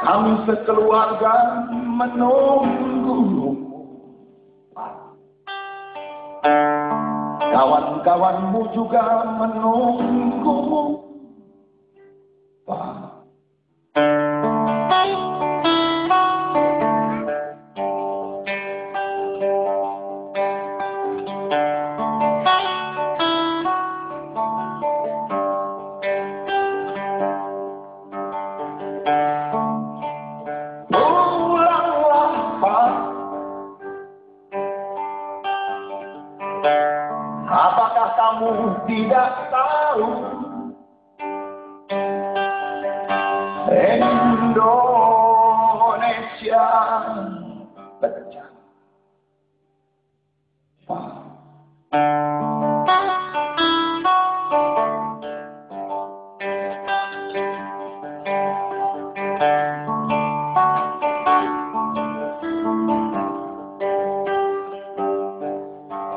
Kami sekeluarga menunggu. Kawan-kawanmu juga menunggumu tidak tahu. Indonesia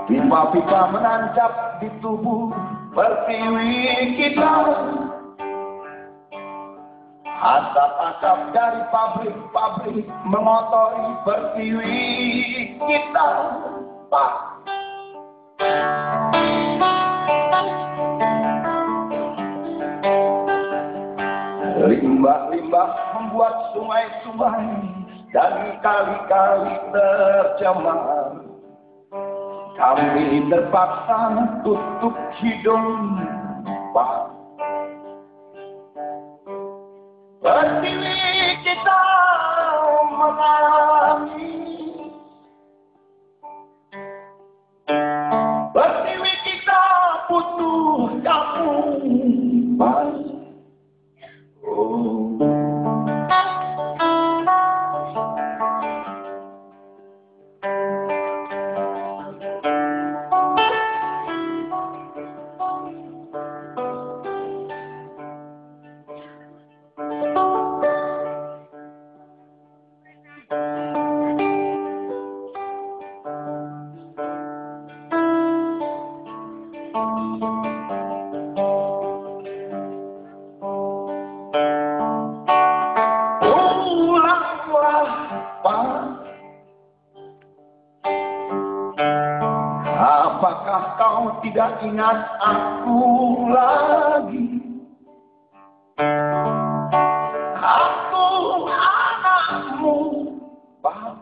Pipa-pipa menancap di tubuh pertiwi kita. Asap-asap dari pabrik-pabrik mengotori pertiwi kita Pak. Limbah-limbah membuat sungai-sungai dan kali-kali tercemar kami terpaksa tutup hidung. Pak. Berdiri kita menangis kau tidak ingat aku lagi? Aku anakmu, Pak.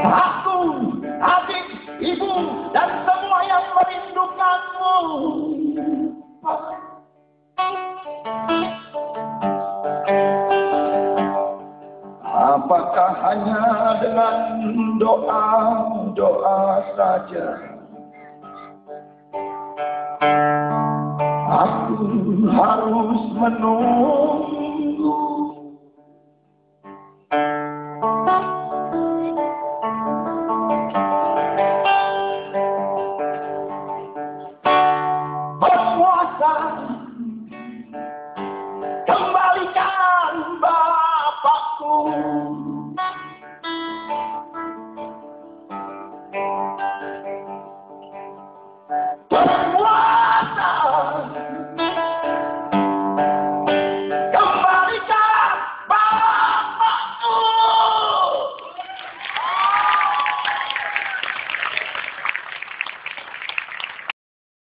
Aku, adik, ibu, dan semua yang merindukanmu, Pak. Apakah hanya dengan doa-doa saja? Aku harus menunggu. Berpuasa home.